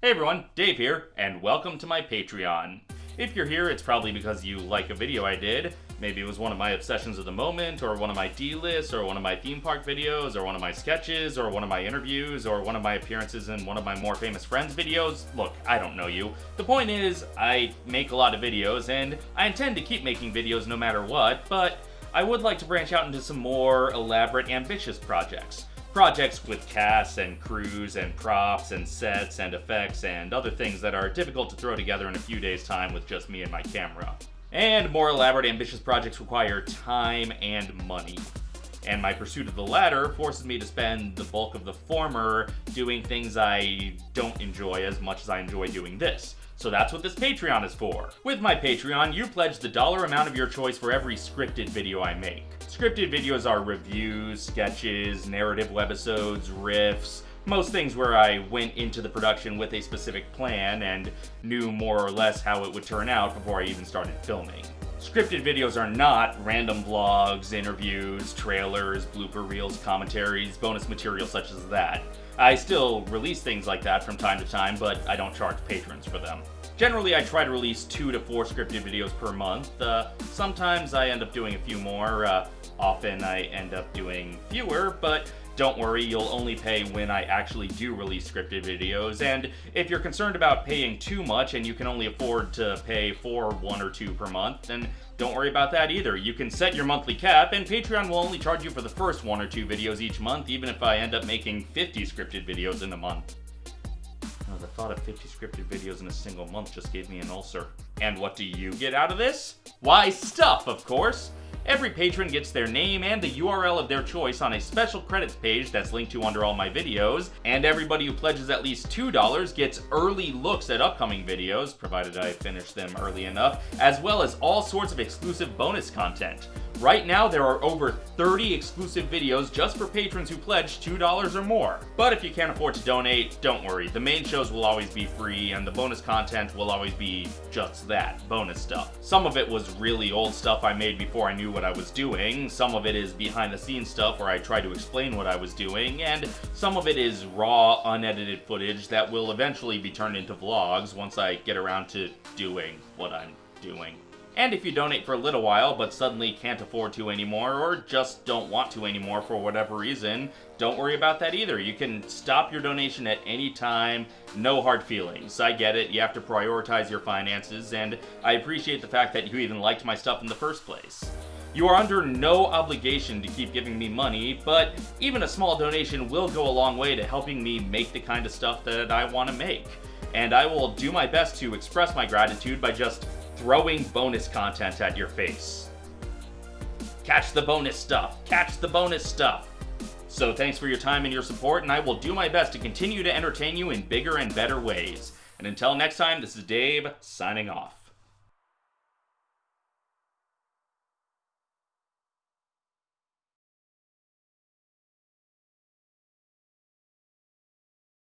Hey everyone, Dave here, and welcome to my Patreon. If you're here, it's probably because you like a video I did. Maybe it was one of my obsessions of the moment, or one of my D-lists, or one of my theme park videos, or one of my sketches, or one of my interviews, or one of my appearances in one of my more famous friends videos. Look, I don't know you. The point is, I make a lot of videos, and I intend to keep making videos no matter what, but I would like to branch out into some more elaborate, ambitious projects projects with casts and crews and props and sets and effects and other things that are difficult to throw together in a few days time with just me and my camera. And more elaborate ambitious projects require time and money. And my pursuit of the latter forces me to spend the bulk of the former doing things I don't enjoy as much as I enjoy doing this. So that's what this Patreon is for. With my Patreon, you pledge the dollar amount of your choice for every scripted video I make. Scripted videos are reviews, sketches, narrative webisodes, riffs, most things where I went into the production with a specific plan and knew more or less how it would turn out before I even started filming. Scripted videos are not random vlogs, interviews, trailers, blooper reels, commentaries, bonus material such as that. I still release things like that from time to time, but I don't charge patrons for them. Generally, I try to release two to four scripted videos per month. Uh, sometimes I end up doing a few more. Uh, often I end up doing fewer, but don't worry, you'll only pay when I actually do release scripted videos, and if you're concerned about paying too much and you can only afford to pay for one or two per month, then don't worry about that either. You can set your monthly cap, and Patreon will only charge you for the first one or two videos each month, even if I end up making 50 scripted videos in a month. The thought of 50 scripted videos in a single month just gave me an ulcer. And what do you get out of this? Why, stuff, of course! Every patron gets their name and the URL of their choice on a special credits page that's linked to under all my videos, and everybody who pledges at least $2 gets early looks at upcoming videos, provided I finish them early enough, as well as all sorts of exclusive bonus content. Right now, there are over 30 exclusive videos just for patrons who pledge $2 or more. But if you can't afford to donate, don't worry. The main shows will always be free, and the bonus content will always be just that, bonus stuff. Some of it was really old stuff I made before I knew what I was doing, some of it is behind the scenes stuff where I try to explain what I was doing, and some of it is raw, unedited footage that will eventually be turned into vlogs once I get around to doing what I'm doing. And if you donate for a little while, but suddenly can't afford to anymore, or just don't want to anymore for whatever reason, don't worry about that either. You can stop your donation at any time, no hard feelings. I get it, you have to prioritize your finances, and I appreciate the fact that you even liked my stuff in the first place. You are under no obligation to keep giving me money, but even a small donation will go a long way to helping me make the kind of stuff that I want to make. And I will do my best to express my gratitude by just throwing bonus content at your face. Catch the bonus stuff. Catch the bonus stuff. So thanks for your time and your support, and I will do my best to continue to entertain you in bigger and better ways. And until next time, this is Dave, signing off.